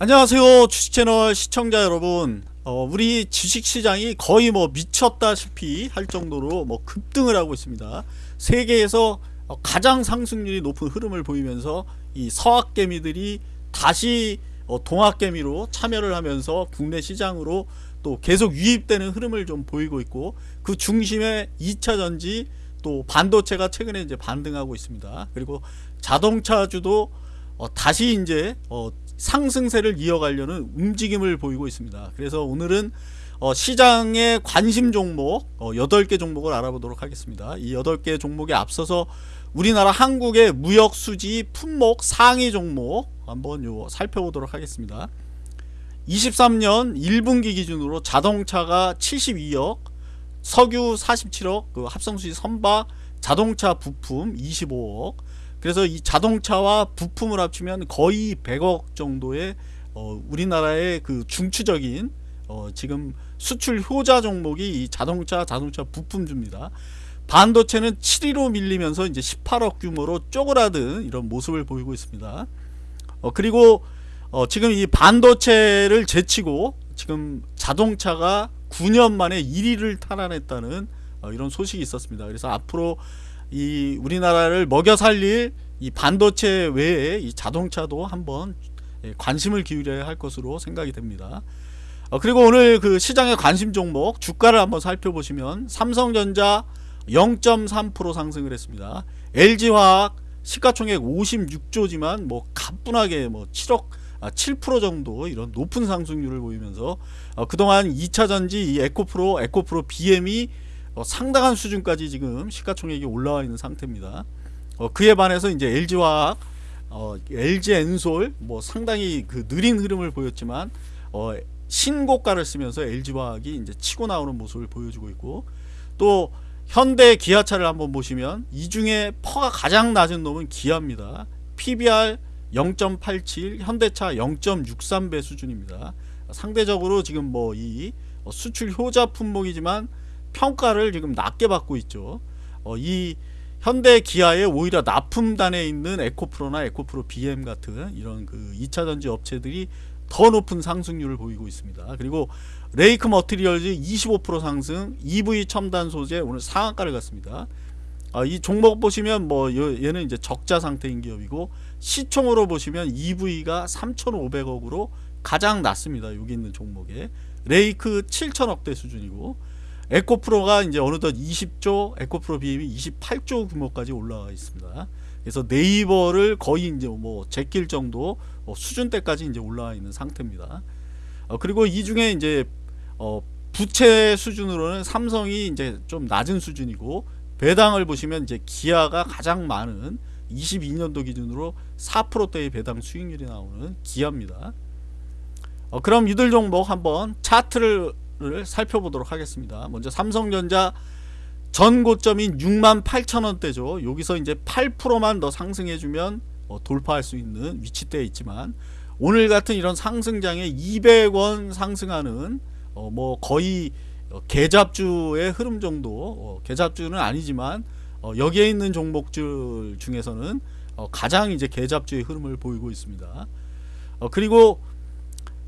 안녕하세요 주식채널 시청자 여러분. 어, 우리 주식시장이 거의 뭐 미쳤다시피 할 정도로 뭐 급등을 하고 있습니다. 세계에서 어, 가장 상승률이 높은 흐름을 보이면서 이 서학개미들이 다시 어, 동학개미로 참여를 하면서 국내 시장으로 또 계속 유입되는 흐름을 좀 보이고 있고 그 중심에 2차전지 또 반도체가 최근에 이제 반등하고 있습니다. 그리고 자동차주도 어, 다시 이제 어, 상승세를 이어가려는 움직임을 보이고 있습니다. 그래서 오늘은 어, 시장의 관심 종목 어, 8개 종목을 알아보도록 하겠습니다. 이 8개 종목에 앞서서 우리나라 한국의 무역 수지 품목 상위 종목 한번 요 살펴보도록 하겠습니다. 23년 1분기 기준으로 자동차가 72억, 석유 47억, 그 합성수지 선박, 자동차 부품 25억, 그래서 이 자동차와 부품을 합치면 거의 100억 정도의 어, 우리나라의 그 중추적인 어, 지금 수출 효자 종목이 이 자동차 자동차 부품주입니다. 반도체는 7위로 밀리면서 이제 18억 규모로 쪼그라든 이런 모습을 보이고 있습니다. 어, 그리고 어, 지금 이 반도체를 제치고 지금 자동차가 9년 만에 1위를 탈환했다는 어, 이런 소식이 있었습니다. 그래서 앞으로 이 우리나라를 먹여 살릴 이 반도체 외에 이 자동차도 한번 예, 관심을 기울여야 할 것으로 생각이 됩니다. 어, 그리고 오늘 그 시장의 관심 종목 주가를 한번 살펴보시면 삼성전자 0.3% 상승을 했습니다. LG화학 시가총액 56조지만 뭐 가뿐하게 뭐 7억 아, 7% 정도 이런 높은 상승률을 보이면서 어, 그동안 2차전지 이 에코프로 에코프로 BM이 어, 상당한 수준까지 지금 시가총액이 올라와 있는 상태입니다. 어, 그에 반해서 이제 LG화학, 어, LG 엔솔 뭐 상당히 그 느린 흐름을 보였지만 어, 신고가를 쓰면서 LG화학이 이제 치고 나오는 모습을 보여주고 있고 또 현대 기아차를 한번 보시면 이 중에 PER가 가장 낮은 놈은 기아입니다. PBR 0.87, 현대차 0.63배 수준입니다. 상대적으로 지금 뭐 이 수출 효자 품목이지만 평가를 지금 낮게 받고 있죠. 어, 이 현대 기아의 오히려 납품단에 있는 에코프로나 에코프로 BM 같은 이런 그 2차전지 업체들이 더 높은 상승률을 보이고 있습니다. 그리고 레이크 머티리얼즈 25% 상승, EV 첨단 소재 오늘 상한가를 갔습니다. 아, 이 종목 보시면 뭐 얘는 이제 적자 상태인 기업이고 시총으로 보시면 EV가 3,500억으로 가장 낮습니다. 여기 있는 종목에 레이크 7천억대 수준이고 에코프로가 이제 어느덧 20조, 에코프로 BM이 28조 규모까지 올라와 있습니다. 그래서 네이버를 거의 이제 뭐 제낄 정도 어, 수준대까지 이제 올라와 있는 상태입니다. 어, 그리고 이 중에 이제 어, 부채 수준으로는 삼성이 이제 좀 낮은 수준이고 배당을 보시면 이제 기아가 가장 많은 22년도 기준으로 4%대의 배당 수익률이 나오는 기아입니다. 어, 그럼 이들 종목 한번 차트를 를 살펴보도록 하겠습니다. 먼저 삼성전자 전 고점인 6만 8천원대죠. 여기서 이제 8%만 더 상승해주면 어, 돌파할 수 있는 위치대에 있지만 오늘 같은 이런 상승장에 200원 상승하는 어, 뭐 거의 어, 개잡주의 흐름 정도 어, 개잡주는 아니지만 어, 여기에 있는 종목들 중에서는 어, 가장 이제 개잡주의 흐름을 보이고 있습니다. 어, 그리고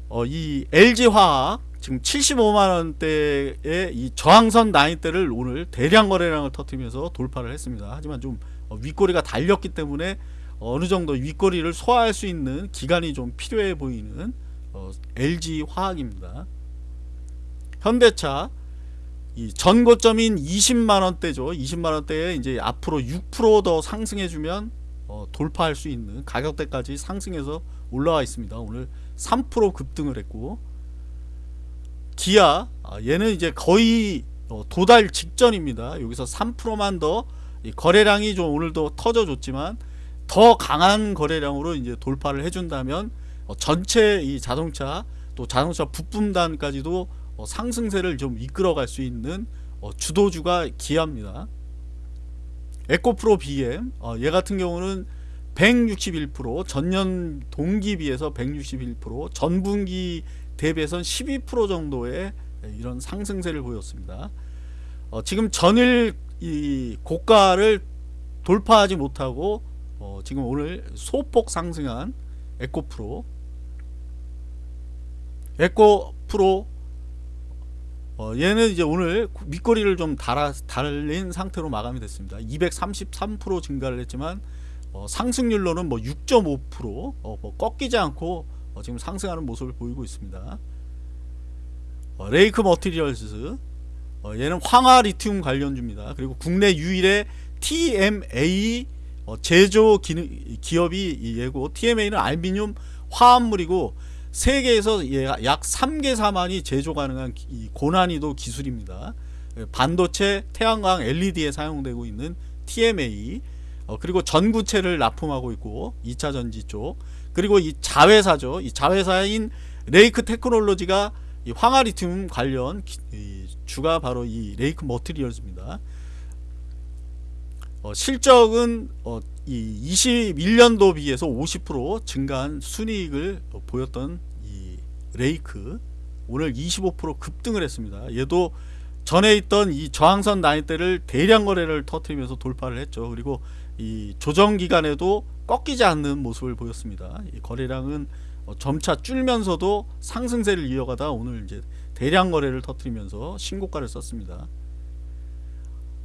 어, 이 LG화학 지금 75만 원대의 이 저항선 나인대를 오늘 대량 거래량을 터뜨리면서 돌파를 했습니다. 하지만 좀 어, 윗꼬리가 달렸기 때문에 어느 정도 윗꼬리를 소화할 수 있는 기간이 좀 필요해 보이는 어, LG화학입니다. 현대차 이 전고점인 20만 원대죠. 20만 원대에 이제 앞으로 6%더 상승해 주면 어, 돌파할 수 있는 가격대까지 상승해서 올라와 있습니다. 오늘 3% 급등을 했고 기아 아, 얘는 이제 거의 어, 도달 직전입니다. 여기서 3%만 더 거래량이 좀 오늘도 터져줬지만 더 강한 거래량으로 이제 돌파를 해준다면 어, 전체 이 자동차 또 자동차 부품단까지도 어, 상승세를 좀 이끌어갈 수 있는 주도주가 기아입니다. 에코프로 BM 얘 같은 경우는 161% 전년 동기 비해서 161% 전분기 대비해선 12% 정도의 이런 상승세를 보였습니다. 어, 지금 전일 이 고가를 돌파하지 못하고 어, 지금 오늘 소폭 상승한 에코프로 에코 프로 어, 얘는 이제 오늘 밑거리를 좀 달아, 달린 상태로 마감이 됐습니다. 233% 증가를 했지만 어, 상승률로는 뭐 6.5% 어, 뭐 꺾이지 않고 어, 지금 상승하는 모습을 보이고 있습니다. 어, 레이크 머티리얼스 어, 얘는 황화 리튬 관련주입니다. 그리고 국내 유일의 TMA 어, 제조 기, 기업이 이 얘고 TMA는 알미늄 화합물이고 세계에서 예, 약 3개 사만이 제조 가능한 고난이도 기술입니다. 예, 반도체, 태양광, LED에 사용되고 있는 TMA 어, 그리고 전구체를 납품하고 있고 2차 전지 쪽 그리고 이 자회사죠. 이 자회사인 레이크 테크놀로지가 이 황화리튬 관련 주가 바로 이 레이크 머티리얼즈입니다. 어, 실적은 어, 이 21년도 비해서 50% 증가한 순이익을 어, 보였던 이 레이크 오늘 25% 급등을 했습니다. 얘도 전에 있던 이 저항선 라인대를 대량 거래를 터뜨리면서 돌파를 했죠. 그리고 이 조정 기간에도 꺾이지 않는 모습을 보였습니다. 이 거래량은 어, 점차 줄면서도 상승세를 이어가다 오늘 이제 대량 거래를 터뜨리면서 신고가를 썼습니다.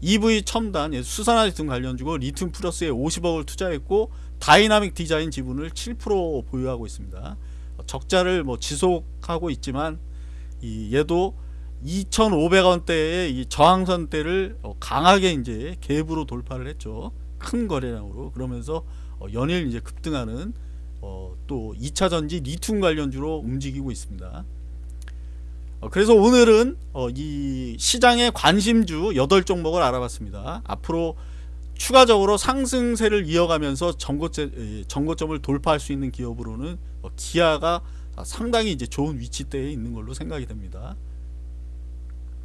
EV 첨단 예, 수산화 리튬 관련주고 리튬 플러스에 50억을 투자했고 다이나믹 디자인 지분을 7% 보유하고 있습니다. 어, 적자를 뭐 지속하고 있지만 이 얘도 2,500원대의 이 저항선대를 어, 강하게 이제 갭으로 돌파를 했죠. 큰 거래량으로 그러면서 어, 연일 이제 급등하는 어, 또 2차 전지 리튬 관련주로 움직이고 있습니다. 어, 그래서 오늘은 어, 이 시장의 관심주 8종목을 알아봤습니다. 앞으로 추가적으로 상승세를 이어가면서 정고점을 돌파할 수 있는 기업으로는 어, 기아가 상당히 이제 좋은 위치대에 있는 걸로 생각이 됩니다.